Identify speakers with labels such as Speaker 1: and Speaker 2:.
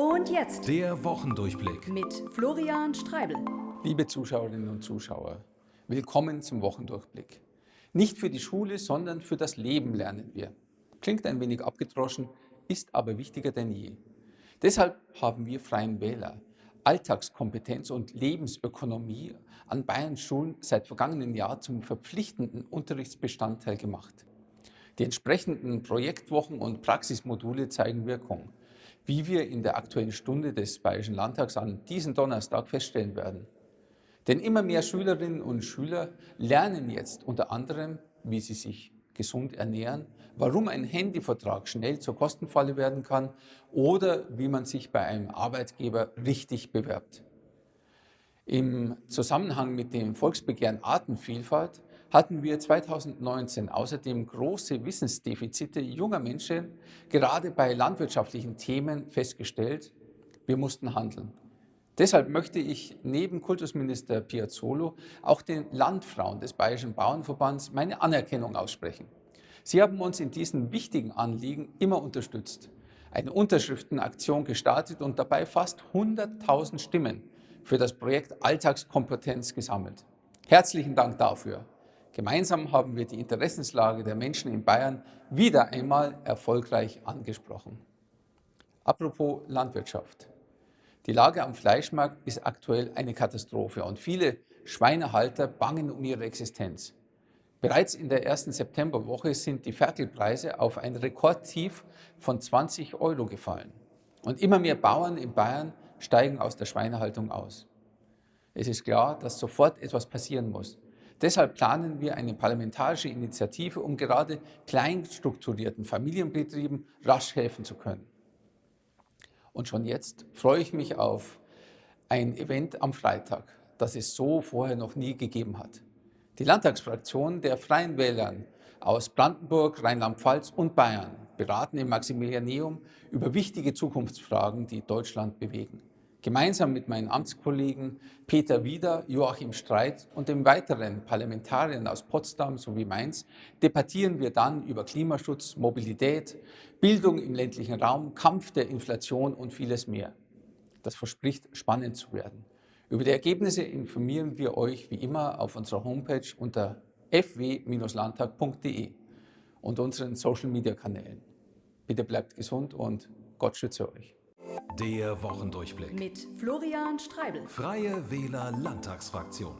Speaker 1: Und jetzt
Speaker 2: Der Wochendurchblick.
Speaker 1: mit Florian Streibel.
Speaker 3: Liebe Zuschauerinnen und Zuschauer, willkommen zum Wochendurchblick. Nicht für die Schule, sondern für das Leben lernen wir. Klingt ein wenig abgedroschen, ist aber wichtiger denn je. Deshalb haben wir Freien Wähler Alltagskompetenz und Lebensökonomie an Bayerns Schulen seit vergangenen Jahr zum verpflichtenden Unterrichtsbestandteil gemacht. Die entsprechenden Projektwochen und Praxismodule zeigen Wirkung, wie wir in der Aktuellen Stunde des Bayerischen Landtags an diesem Donnerstag feststellen werden. Denn immer mehr Schülerinnen und Schüler lernen jetzt unter anderem, wie sie sich gesund ernähren, warum ein Handyvertrag schnell zur Kostenfalle werden kann oder wie man sich bei einem Arbeitgeber richtig bewerbt. Im Zusammenhang mit dem Volksbegehren Artenvielfalt hatten wir 2019 außerdem große Wissensdefizite junger Menschen gerade bei landwirtschaftlichen Themen festgestellt. Wir mussten handeln. Deshalb möchte ich neben Kultusminister Piazzolo auch den Landfrauen des Bayerischen Bauernverbands meine Anerkennung aussprechen. Sie haben uns in diesen wichtigen Anliegen immer unterstützt, eine Unterschriftenaktion gestartet und dabei fast 100.000 Stimmen für das Projekt Alltagskompetenz gesammelt. Herzlichen Dank dafür. Gemeinsam haben wir die Interessenslage der Menschen in Bayern wieder einmal erfolgreich angesprochen. Apropos Landwirtschaft. Die Lage am Fleischmarkt ist aktuell eine Katastrophe und viele Schweinehalter bangen um ihre Existenz. Bereits in der ersten Septemberwoche sind die Ferkelpreise auf ein Rekordtief von 20 Euro gefallen. Und immer mehr Bauern in Bayern steigen aus der Schweinehaltung aus. Es ist klar, dass sofort etwas passieren muss. Deshalb planen wir eine parlamentarische Initiative, um gerade kleinstrukturierten Familienbetrieben rasch helfen zu können. Und schon jetzt freue ich mich auf ein Event am Freitag, das es so vorher noch nie gegeben hat. Die Landtagsfraktion der Freien Wählern aus Brandenburg, Rheinland-Pfalz und Bayern beraten im Maximilianeum über wichtige Zukunftsfragen, die Deutschland bewegen. Gemeinsam mit meinen Amtskollegen Peter Wieder, Joachim Streit und den weiteren Parlamentariern aus Potsdam sowie Mainz debattieren wir dann über Klimaschutz, Mobilität, Bildung im ländlichen Raum, Kampf der Inflation und vieles mehr. Das verspricht spannend zu werden. Über die Ergebnisse informieren wir euch wie immer auf unserer Homepage unter fw-landtag.de und unseren Social-Media-Kanälen. Bitte bleibt gesund und Gott schütze euch.
Speaker 2: Der Wochendurchblick.
Speaker 1: Mit Florian Streibel.
Speaker 2: Freie Wähler Landtagsfraktion.